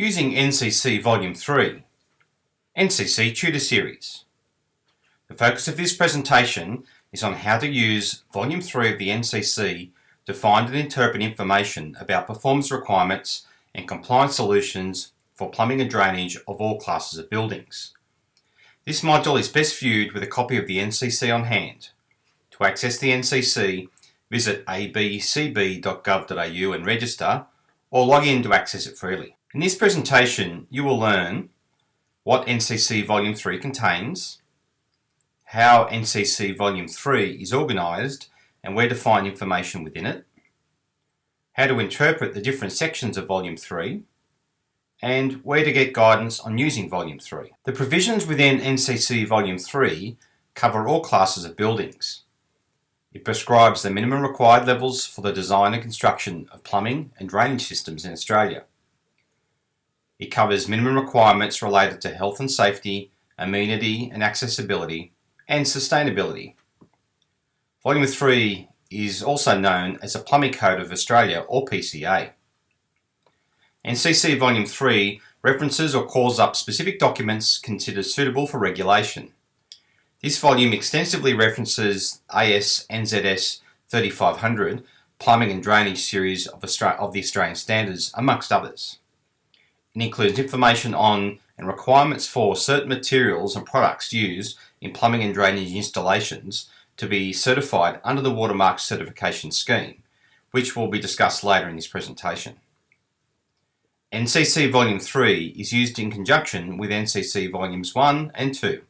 Using NCC Volume 3, NCC Tutor Series. The focus of this presentation is on how to use Volume 3 of the NCC to find and interpret information about performance requirements and compliance solutions for plumbing and drainage of all classes of buildings. This module is best viewed with a copy of the NCC on hand. To access the NCC, visit abcb.gov.au and register, or log in to access it freely. In this presentation, you will learn what NCC Volume 3 contains, how NCC Volume 3 is organised and where to find information within it, how to interpret the different sections of Volume 3, and where to get guidance on using Volume 3. The provisions within NCC Volume 3 cover all classes of buildings. It prescribes the minimum required levels for the design and construction of plumbing and drainage systems in Australia. It covers minimum requirements related to health and safety, amenity and accessibility, and sustainability. Volume 3 is also known as the Plumbing Code of Australia or PCA. NCC Volume 3 references or calls up specific documents considered suitable for regulation. This volume extensively references AS NZS 3500 Plumbing and Drainage Series of, Austra of the Australian Standards, amongst others. It includes information on and requirements for certain materials and products used in plumbing and drainage installations to be certified under the Watermark Certification Scheme, which will be discussed later in this presentation. NCC Volume 3 is used in conjunction with NCC Volumes 1 and 2.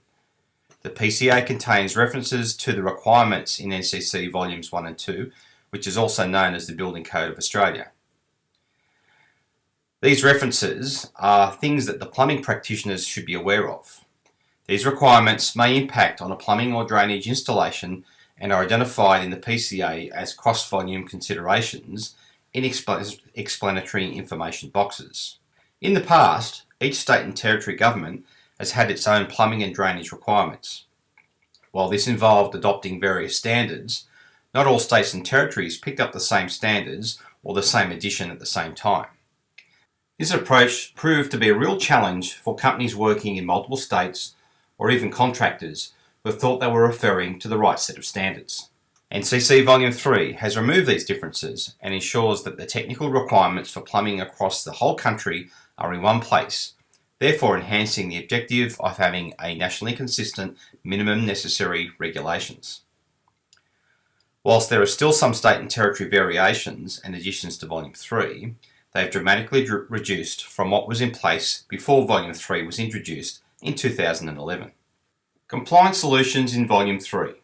The PCA contains references to the requirements in NCC Volumes 1 and 2, which is also known as the Building Code of Australia. These references are things that the plumbing practitioners should be aware of. These requirements may impact on a plumbing or drainage installation and are identified in the PCA as cross-volume considerations in explanatory information boxes. In the past, each state and territory government has had its own plumbing and drainage requirements. While this involved adopting various standards, not all states and territories picked up the same standards or the same edition at the same time. This approach proved to be a real challenge for companies working in multiple states or even contractors who thought they were referring to the right set of standards. NCC Volume 3 has removed these differences and ensures that the technical requirements for plumbing across the whole country are in one place, therefore enhancing the objective of having a nationally consistent minimum necessary regulations. Whilst there are still some state and territory variations and additions to Volume 3, they have dramatically reduced from what was in place before Volume 3 was introduced in 2011. Compliance Solutions in Volume 3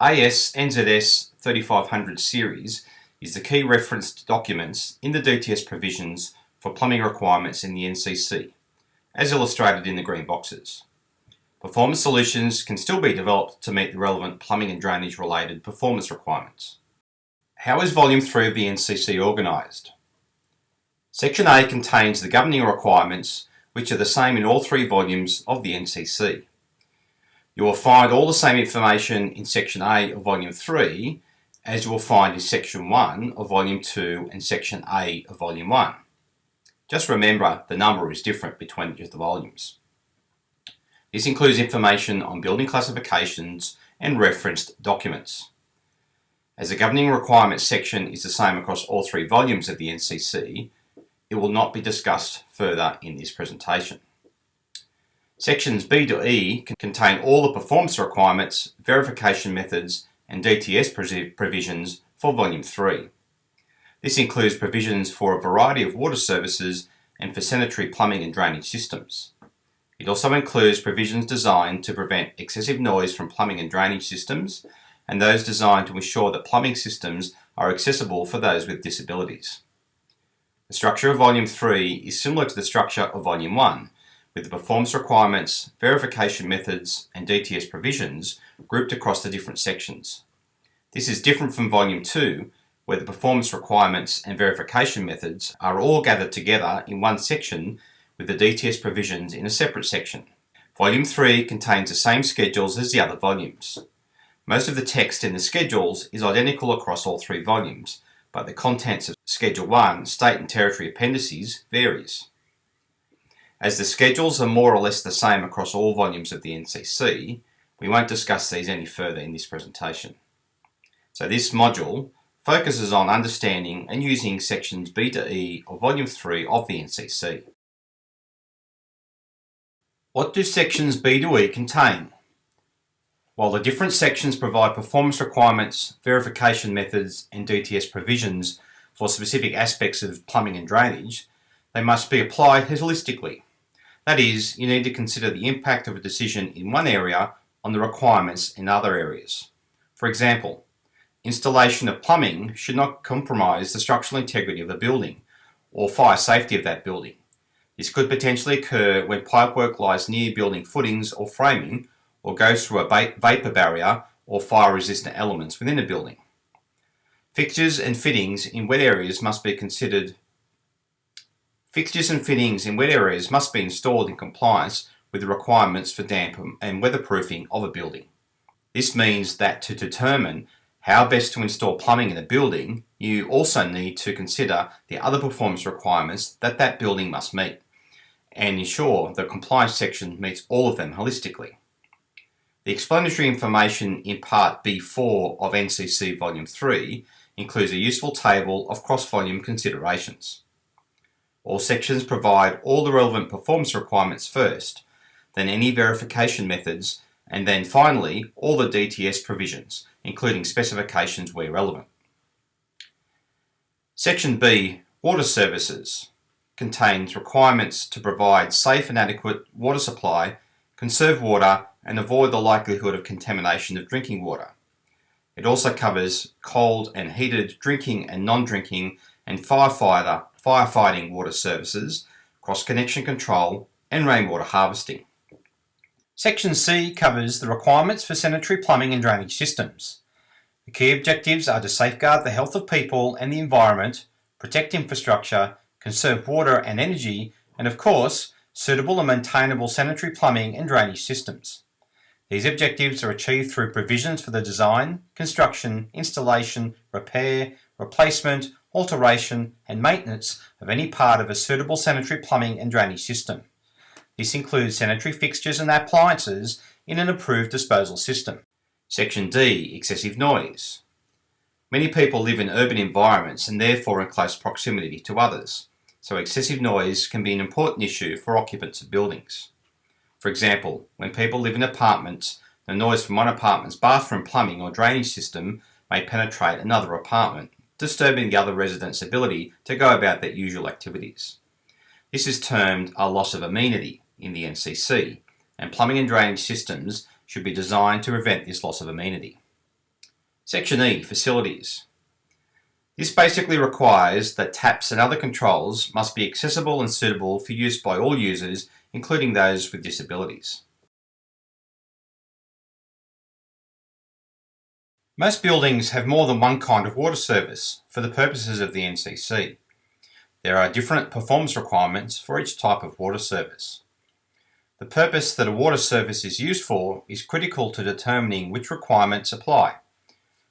AS NZS 3500 series is the key referenced documents in the DTS provisions for plumbing requirements in the NCC, as illustrated in the green boxes. Performance solutions can still be developed to meet the relevant plumbing and drainage related performance requirements. How is Volume 3 of the NCC organised? Section A contains the governing requirements which are the same in all three volumes of the NCC. You will find all the same information in Section A of Volume 3 as you will find in Section 1 of Volume 2 and Section A of Volume 1. Just remember the number is different between the volumes. This includes information on building classifications and referenced documents. As the governing requirements section is the same across all three volumes of the NCC, it will not be discussed further in this presentation. Sections B to E contain all the performance requirements, verification methods and DTS provisions for Volume 3. This includes provisions for a variety of water services and for sanitary plumbing and drainage systems. It also includes provisions designed to prevent excessive noise from plumbing and drainage systems and those designed to ensure that plumbing systems are accessible for those with disabilities. The structure of Volume 3 is similar to the structure of Volume 1, with the performance requirements, verification methods and DTS provisions grouped across the different sections. This is different from Volume 2, where the performance requirements and verification methods are all gathered together in one section with the DTS provisions in a separate section. Volume 3 contains the same schedules as the other volumes. Most of the text in the schedules is identical across all three volumes, but the contents of Schedule 1 State and Territory Appendices varies. As the schedules are more or less the same across all volumes of the NCC, we won't discuss these any further in this presentation. So this module focuses on understanding and using sections B to E of Volume 3 of the NCC. What do sections B to E contain? While the different sections provide performance requirements, verification methods and DTS provisions for specific aspects of plumbing and drainage, they must be applied holistically. That is, you need to consider the impact of a decision in one area on the requirements in other areas. For example, installation of plumbing should not compromise the structural integrity of the building or fire safety of that building. This could potentially occur when pipework lies near building footings or framing or goes through a vapour barrier or fire resistant elements within a building. Fixtures and fittings in wet areas must be considered Fixtures and fittings in wet areas must be installed in compliance with the requirements for damp and weatherproofing of a building. This means that to determine how best to install plumbing in a building, you also need to consider the other performance requirements that that building must meet and ensure the compliance section meets all of them holistically. The explanatory information in Part B4 of NCC Volume 3 includes a useful table of cross-volume considerations. All sections provide all the relevant performance requirements first, then any verification methods, and then finally all the DTS provisions, including specifications where relevant. Section B, Water Services, contains requirements to provide safe and adequate water supply, conserve water, and avoid the likelihood of contamination of drinking water. It also covers cold and heated drinking and non-drinking and firefighter, firefighting water services, cross-connection control and rainwater harvesting. Section C covers the requirements for sanitary plumbing and drainage systems. The key objectives are to safeguard the health of people and the environment, protect infrastructure, conserve water and energy, and of course, suitable and maintainable sanitary plumbing and drainage systems. These objectives are achieved through provisions for the design, construction, installation, repair, replacement, alteration and maintenance of any part of a suitable sanitary plumbing and drainage system. This includes sanitary fixtures and appliances in an approved disposal system. Section D, excessive noise. Many people live in urban environments and therefore in close proximity to others, so excessive noise can be an important issue for occupants of buildings. For example, when people live in apartments, the noise from one apartment's bathroom plumbing or drainage system may penetrate another apartment, disturbing the other residents' ability to go about their usual activities. This is termed a loss of amenity in the NCC, and plumbing and drainage systems should be designed to prevent this loss of amenity. Section E, Facilities. This basically requires that taps and other controls must be accessible and suitable for use by all users including those with disabilities. Most buildings have more than one kind of water service for the purposes of the NCC. There are different performance requirements for each type of water service. The purpose that a water service is used for is critical to determining which requirements apply.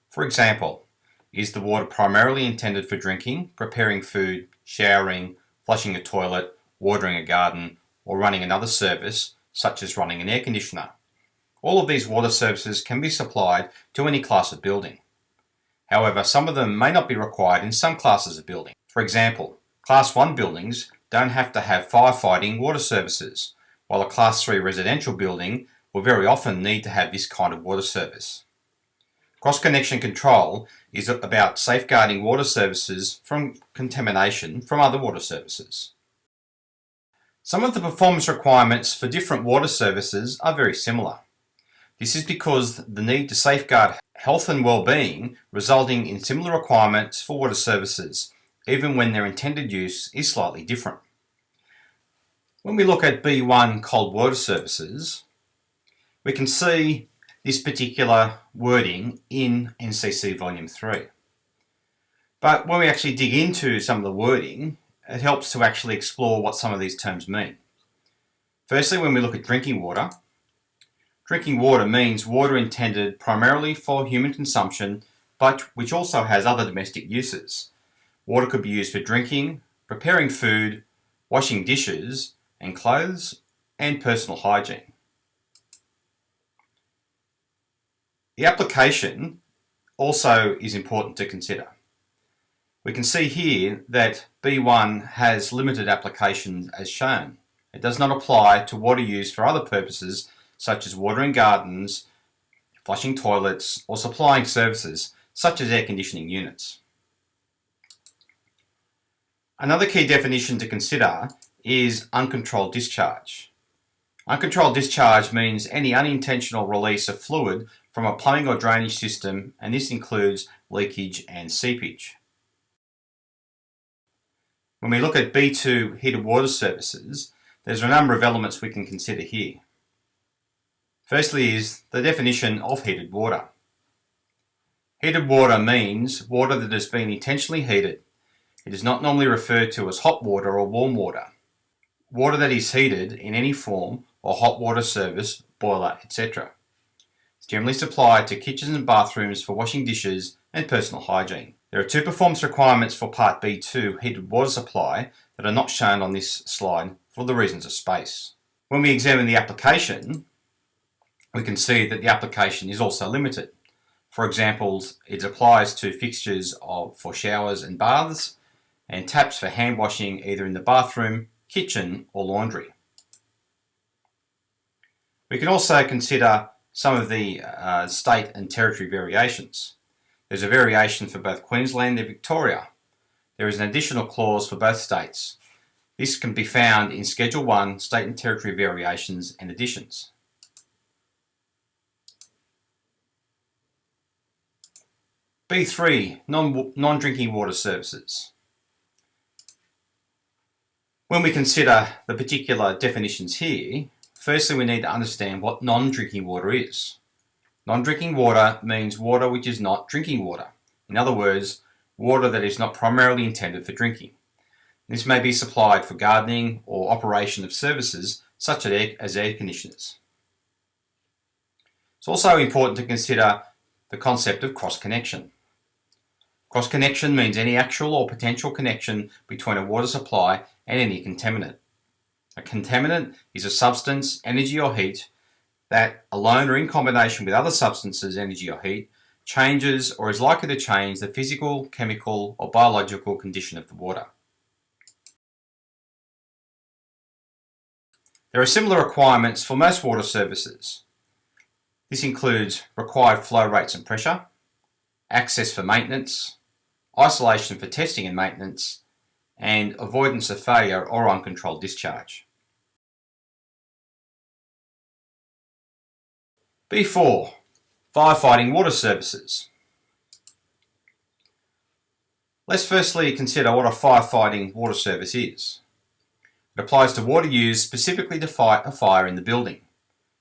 For example, is the water primarily intended for drinking, preparing food, showering, flushing a toilet, watering a garden, or running another service, such as running an air conditioner. All of these water services can be supplied to any class of building. However, some of them may not be required in some classes of building. For example, Class 1 buildings don't have to have firefighting water services, while a Class 3 residential building will very often need to have this kind of water service. Cross-connection control is about safeguarding water services from contamination from other water services. Some of the performance requirements for different water services are very similar. This is because the need to safeguard health and well-being resulting in similar requirements for water services, even when their intended use is slightly different. When we look at B1 cold water services, we can see this particular wording in NCC Volume 3. But when we actually dig into some of the wording, it helps to actually explore what some of these terms mean. Firstly, when we look at drinking water, drinking water means water intended primarily for human consumption, but which also has other domestic uses. Water could be used for drinking, preparing food, washing dishes, and clothes, and personal hygiene. The application also is important to consider. We can see here that B1 has limited applications as shown. It does not apply to water used for other purposes such as watering gardens, flushing toilets or supplying services such as air conditioning units. Another key definition to consider is uncontrolled discharge. Uncontrolled discharge means any unintentional release of fluid from a plumbing or drainage system and this includes leakage and seepage. When we look at B2 heated water services, there's a number of elements we can consider here. Firstly is the definition of heated water. Heated water means water that has been intentionally heated. It is not normally referred to as hot water or warm water. Water that is heated in any form or hot water service, boiler, etc. It's generally supplied to kitchens and bathrooms for washing dishes and personal hygiene. There are two performance requirements for Part B2 heated water supply that are not shown on this slide for the reasons of space. When we examine the application, we can see that the application is also limited. For example, it applies to fixtures of, for showers and baths and taps for hand washing either in the bathroom, kitchen or laundry. We can also consider some of the uh, state and territory variations. There's a variation for both Queensland and Victoria. There is an additional clause for both states. This can be found in Schedule 1 State and Territory Variations and Additions. B3 Non-Drinking Water Services. When we consider the particular definitions here, firstly we need to understand what non-drinking water is. Non-drinking water means water which is not drinking water. In other words, water that is not primarily intended for drinking. This may be supplied for gardening or operation of services such as air conditioners. It's also important to consider the concept of cross-connection. Cross-connection means any actual or potential connection between a water supply and any contaminant. A contaminant is a substance, energy or heat that, alone or in combination with other substances, energy or heat, changes or is likely to change the physical, chemical or biological condition of the water. There are similar requirements for most water services. This includes required flow rates and pressure, access for maintenance, isolation for testing and maintenance, and avoidance of failure or uncontrolled discharge. B4. Firefighting water services. Let's firstly consider what a firefighting water service is. It applies to water used specifically to fight a fire in the building.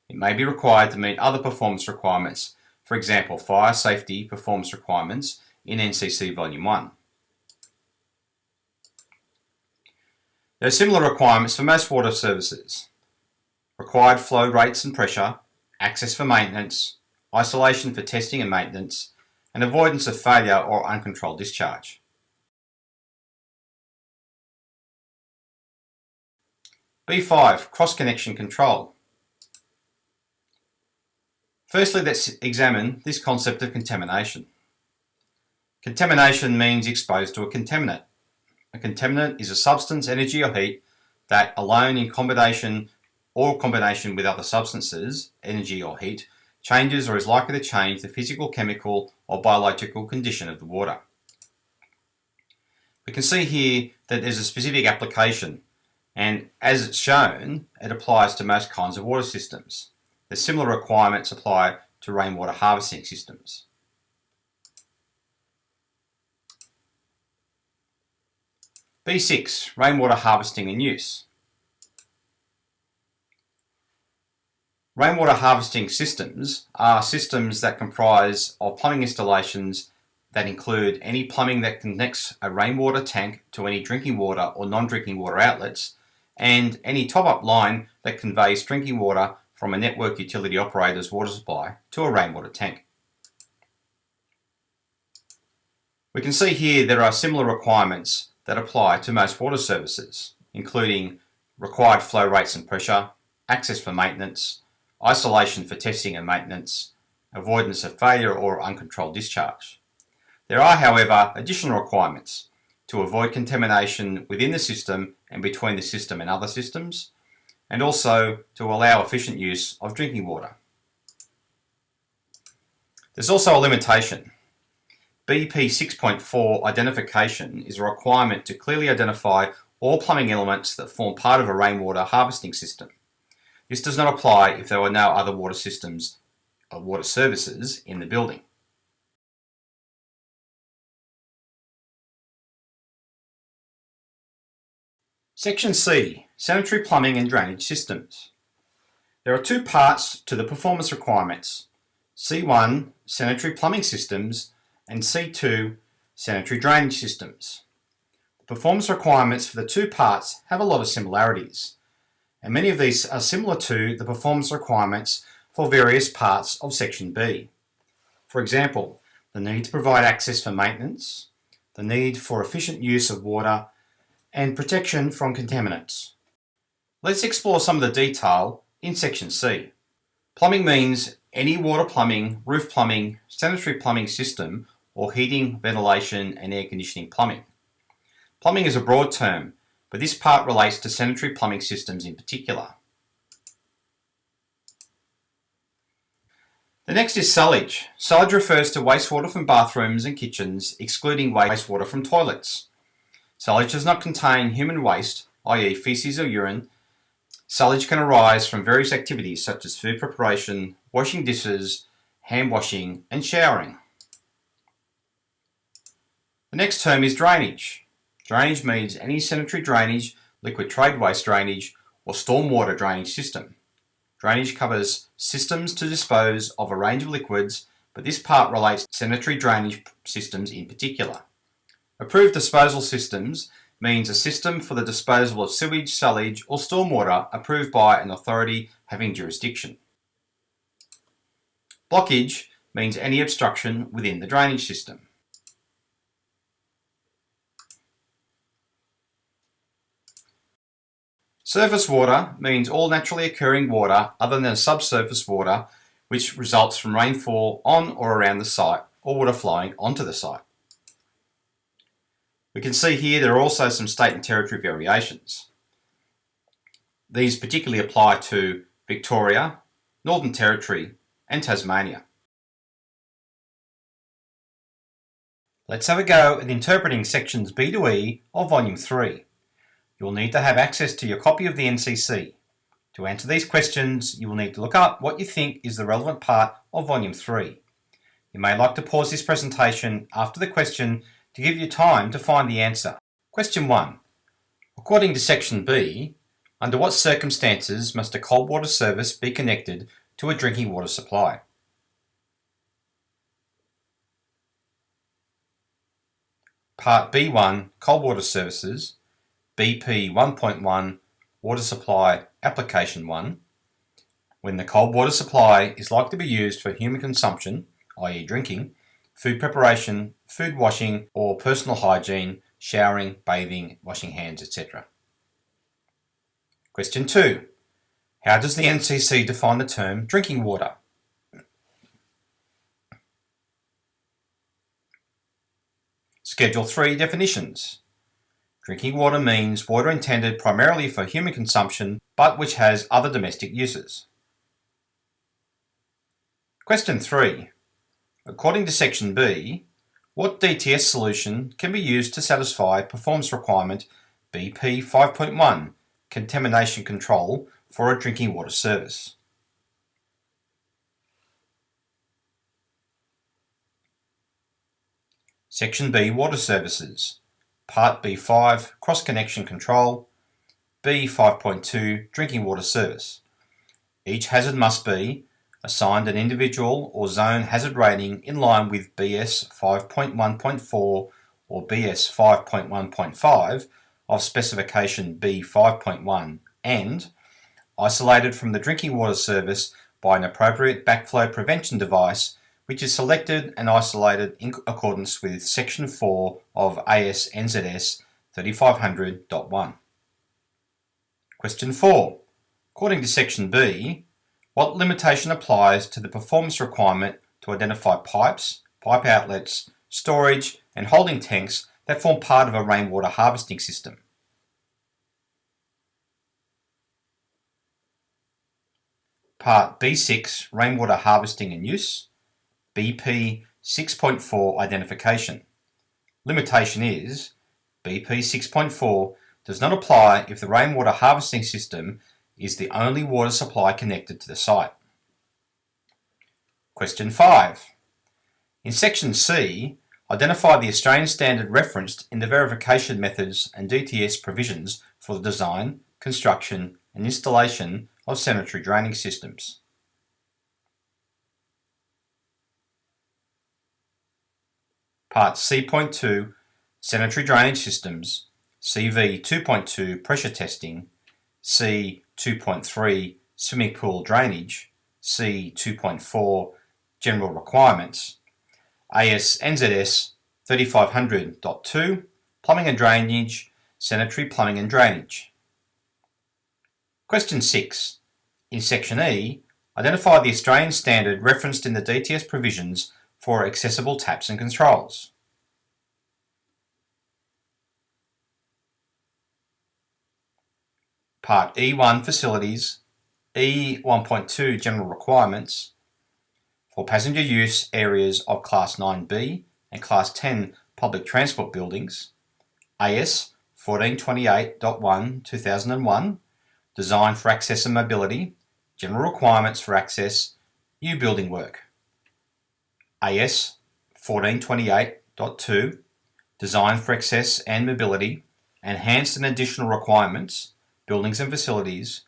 It may be required to meet other performance requirements, for example fire safety performance requirements in NCC Volume 1. There are similar requirements for most water services. Required flow rates and pressure, access for maintenance, isolation for testing and maintenance, and avoidance of failure or uncontrolled discharge. B5. Cross-connection control. Firstly, let's examine this concept of contamination. Contamination means exposed to a contaminant. A contaminant is a substance, energy or heat that alone in combination or combination with other substances, energy or heat, changes or is likely to change the physical, chemical or biological condition of the water. We can see here that there's a specific application and as it's shown, it applies to most kinds of water systems. The similar requirements apply to rainwater harvesting systems. B6, rainwater harvesting and use. Rainwater harvesting systems are systems that comprise of plumbing installations that include any plumbing that connects a rainwater tank to any drinking water or non-drinking water outlets and any top-up line that conveys drinking water from a network utility operator's water supply to a rainwater tank. We can see here there are similar requirements that apply to most water services, including required flow rates and pressure, access for maintenance, isolation for testing and maintenance, avoidance of failure or uncontrolled discharge. There are, however, additional requirements to avoid contamination within the system and between the system and other systems, and also to allow efficient use of drinking water. There's also a limitation. BP 6.4 identification is a requirement to clearly identify all plumbing elements that form part of a rainwater harvesting system. This does not apply if there are no other water systems or water services in the building. Section C, Sanitary Plumbing and Drainage Systems. There are two parts to the performance requirements. C1, Sanitary Plumbing Systems, and C2, Sanitary Drainage Systems. The performance requirements for the two parts have a lot of similarities, and many of these are similar to the performance requirements for various parts of Section B. For example, the need to provide access for maintenance, the need for efficient use of water, and protection from contaminants. Let's explore some of the detail in Section C. Plumbing means any water plumbing, roof plumbing, sanitary plumbing system, or heating, ventilation, and air conditioning plumbing. Plumbing is a broad term, but this part relates to sanitary plumbing systems in particular. The next is sullage. Sullage refers to wastewater from bathrooms and kitchens, excluding wastewater from toilets. Sullage does not contain human waste, i.e. feces or urine. Sullage can arise from various activities such as food preparation, washing dishes, hand washing and showering. The next term is drainage. Drainage means any sanitary drainage, liquid trade waste drainage or stormwater drainage system. Drainage covers systems to dispose of a range of liquids, but this part relates to sanitary drainage systems in particular. Approved disposal systems means a system for the disposal of sewage, sullage or stormwater approved by an authority having jurisdiction. Blockage means any obstruction within the drainage system. Surface water means all naturally occurring water other than subsurface water which results from rainfall on or around the site or water flowing onto the site. We can see here there are also some state and territory variations. These particularly apply to Victoria, Northern Territory and Tasmania. Let's have a go at interpreting sections B to E of Volume 3. You'll need to have access to your copy of the NCC. To answer these questions, you will need to look up what you think is the relevant part of Volume 3. You may like to pause this presentation after the question to give you time to find the answer. Question 1. According to Section B, under what circumstances must a cold water service be connected to a drinking water supply? Part B1 Cold Water Services BP 1.1 Water Supply Application 1 when the cold water supply is likely to be used for human consumption, i.e. drinking, food preparation, food washing or personal hygiene, showering, bathing, washing hands, etc. Question 2. How does the NCC define the term drinking water? Schedule 3 definitions. Drinking water means water intended primarily for human consumption but which has other domestic uses. Question 3. According to Section B, what DTS solution can be used to satisfy performance requirement BP 5.1 contamination control for a drinking water service? Section B Water Services Part B5 Cross Connection Control. B5.2 Drinking Water Service. Each hazard must be assigned an individual or zone hazard rating in line with BS 5.1.4 or BS 5.1.5 of specification B5.1 and isolated from the drinking water service by an appropriate backflow prevention device which is selected and isolated in accordance with section 4 of AS NZS 3500.1. Question 4. According to Section B, what limitation applies to the performance requirement to identify pipes, pipe outlets, storage and holding tanks that form part of a rainwater harvesting system? Part B6 Rainwater Harvesting and Use BP 6.4 Identification Limitation is BP 6.4 does not apply if the rainwater harvesting system is the only water supply connected to the site. Question 5. In Section C, identify the Australian standard referenced in the verification methods and DTS provisions for the design, construction and installation of sanitary draining systems. Part C.2 Sanitary Drainage Systems CV 2.2 Pressure Testing C 2.3 Swimming Pool Drainage C 2.4 General Requirements AS NZS 3500.2 Plumbing and Drainage Sanitary Plumbing and Drainage. Question 6 in Section E, identify the Australian standard referenced in the DTS provisions for accessible taps and controls. Part E1 Facilities, E1.2 General Requirements for passenger use areas of Class 9B and Class 10 public transport buildings, AS 1428.1 2001, Design for Access and Mobility, General Requirements for Access, New Building Work. AS 1428.2 designed for Access and Mobility, Enhanced and Additional Requirements, Buildings and Facilities,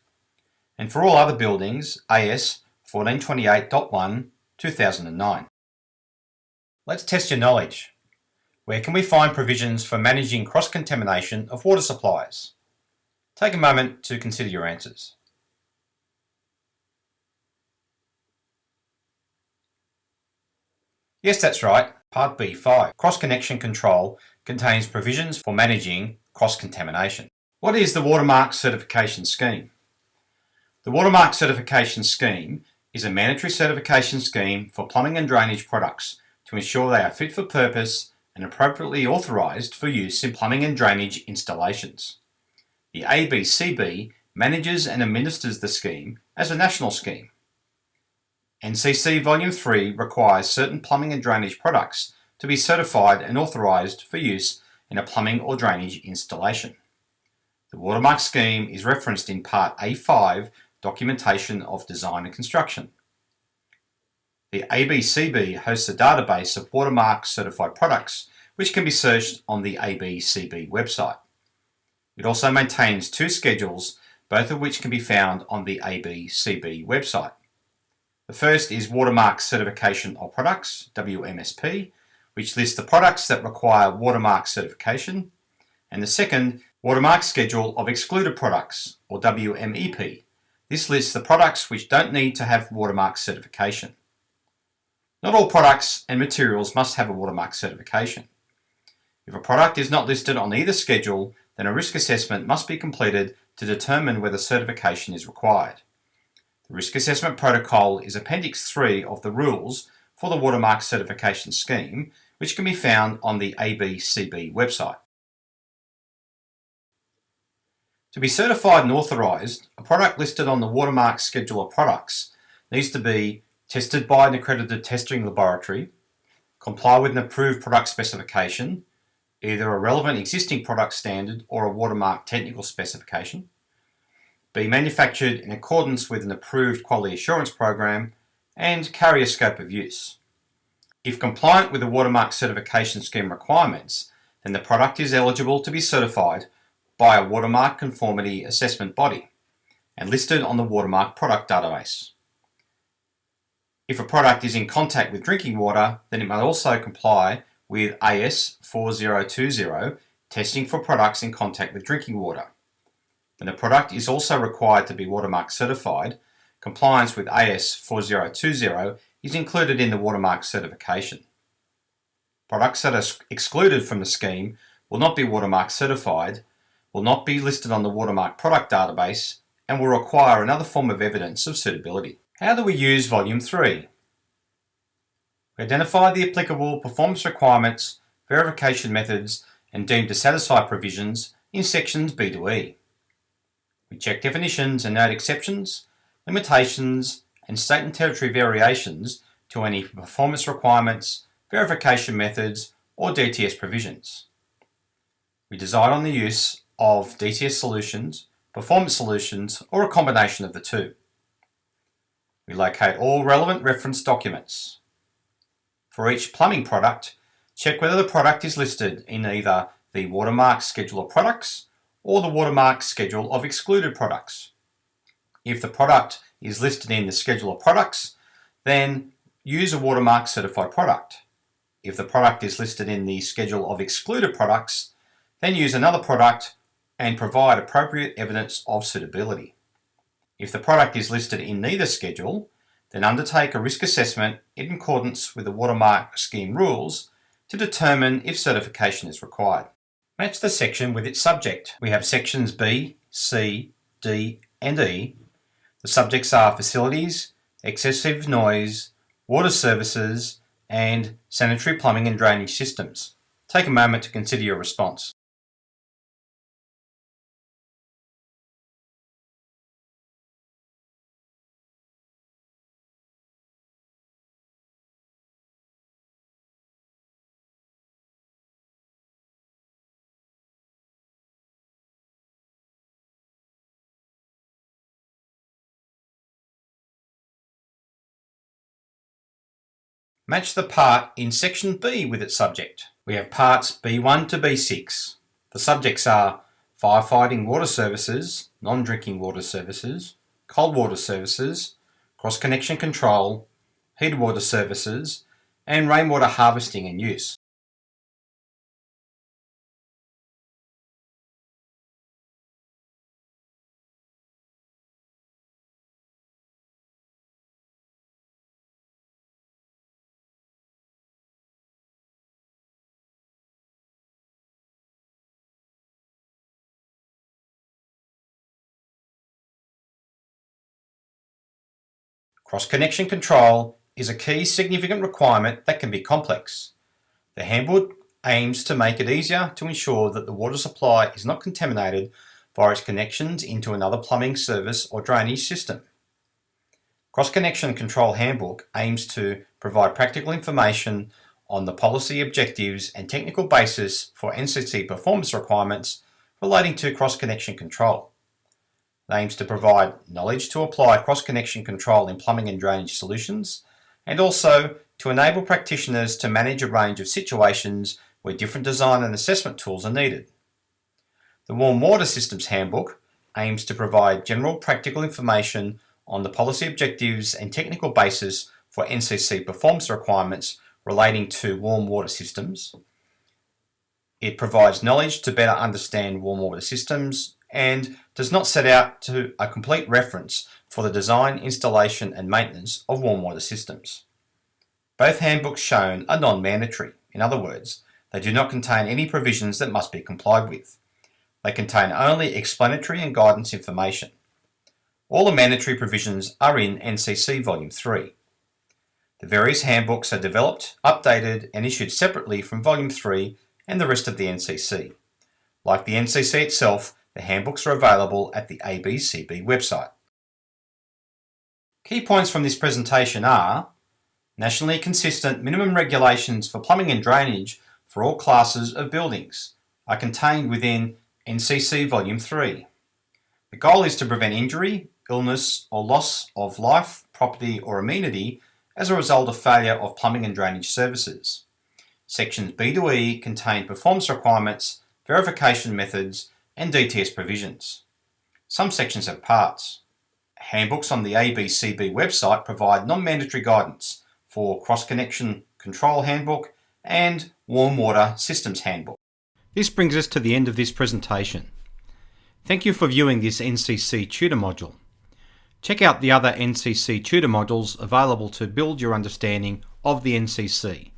and for all other buildings, AS 1428.1 2009. Let's test your knowledge. Where can we find provisions for managing cross-contamination of water supplies? Take a moment to consider your answers. Yes, that's right. Part B5, Cross-Connection Control, contains provisions for managing cross-contamination. What is the Watermark Certification Scheme? The Watermark Certification Scheme is a mandatory certification scheme for plumbing and drainage products to ensure they are fit for purpose and appropriately authorised for use in plumbing and drainage installations. The ABCB manages and administers the scheme as a national scheme. NCC Volume 3 requires certain plumbing and drainage products to be certified and authorised for use in a plumbing or drainage installation. The watermark scheme is referenced in Part A5 Documentation of Design and Construction. The ABCB hosts a database of watermark certified products which can be searched on the ABCB website. It also maintains two schedules, both of which can be found on the ABCB website. The first is Watermark Certification of Products, WMSP, which lists the products that require watermark certification, and the second, Watermark Schedule of Excluded Products, or WMEP. This lists the products which don't need to have watermark certification. Not all products and materials must have a watermark certification. If a product is not listed on either schedule, then a risk assessment must be completed to determine whether certification is required. Risk Assessment Protocol is Appendix 3 of the rules for the Watermark Certification Scheme, which can be found on the ABCB website. To be certified and authorised, a product listed on the Watermark Schedule of Products needs to be tested by an accredited testing laboratory, comply with an approved product specification, either a relevant existing product standard or a watermark technical specification, be manufactured in accordance with an approved quality assurance program, and carry a scope of use. If compliant with the Watermark Certification Scheme requirements, then the product is eligible to be certified by a Watermark Conformity Assessment Body and listed on the Watermark Product Database. If a product is in contact with drinking water, then it may also comply with AS 4020 testing for products in contact with drinking water. When the product is also required to be watermark certified, compliance with AS 4020 is included in the watermark certification. Products that are excluded from the scheme will not be watermark certified, will not be listed on the Watermark product database and will require another form of evidence of suitability. How do we use Volume 3? We identify the applicable performance requirements, verification methods and deemed to satisfy provisions in sections B to E. We check definitions and note exceptions, limitations and state and territory variations to any performance requirements, verification methods or DTS provisions. We decide on the use of DTS solutions, performance solutions or a combination of the two. We locate all relevant reference documents. For each plumbing product, check whether the product is listed in either the watermark schedule of products or the watermark schedule of excluded products. If the product is listed in the schedule of products, then use a watermark certified product. If the product is listed in the schedule of excluded products, then use another product and provide appropriate evidence of suitability. If the product is listed in neither schedule, then undertake a risk assessment in accordance with the watermark scheme rules to determine if certification is required. Match the section with its subject. We have sections B, C, D and E. The subjects are facilities, excessive noise, water services and sanitary plumbing and drainage systems. Take a moment to consider your response. Match the part in section B with its subject. We have parts B1 to B6. The subjects are firefighting water services, non-drinking water services, cold water services, cross-connection control, heated water services, and rainwater harvesting and use. Cross-connection control is a key significant requirement that can be complex. The handbook aims to make it easier to ensure that the water supply is not contaminated via its connections into another plumbing service or drainage system. Cross-Connection Control Handbook aims to provide practical information on the policy objectives and technical basis for NCC performance requirements relating to cross-connection control aims to provide knowledge to apply cross-connection control in plumbing and drainage solutions, and also to enable practitioners to manage a range of situations where different design and assessment tools are needed. The Warm Water Systems Handbook aims to provide general practical information on the policy objectives and technical basis for NCC performance requirements relating to warm water systems. It provides knowledge to better understand warm water systems and does not set out to a complete reference for the design, installation and maintenance of warm water systems. Both handbooks shown are non-mandatory. In other words, they do not contain any provisions that must be complied with. They contain only explanatory and guidance information. All the mandatory provisions are in NCC Volume 3. The various handbooks are developed, updated and issued separately from Volume 3 and the rest of the NCC. Like the NCC itself, the handbooks are available at the ABCB website. Key points from this presentation are nationally consistent minimum regulations for plumbing and drainage for all classes of buildings are contained within NCC Volume 3. The goal is to prevent injury, illness or loss of life, property or amenity as a result of failure of plumbing and drainage services. Sections B to E contain performance requirements, verification methods and DTS provisions. Some sections have parts. Handbooks on the ABCB website provide non-mandatory guidance for Cross-Connection Control Handbook and Warm Water Systems Handbook. This brings us to the end of this presentation. Thank you for viewing this NCC tutor module. Check out the other NCC tutor modules available to build your understanding of the NCC.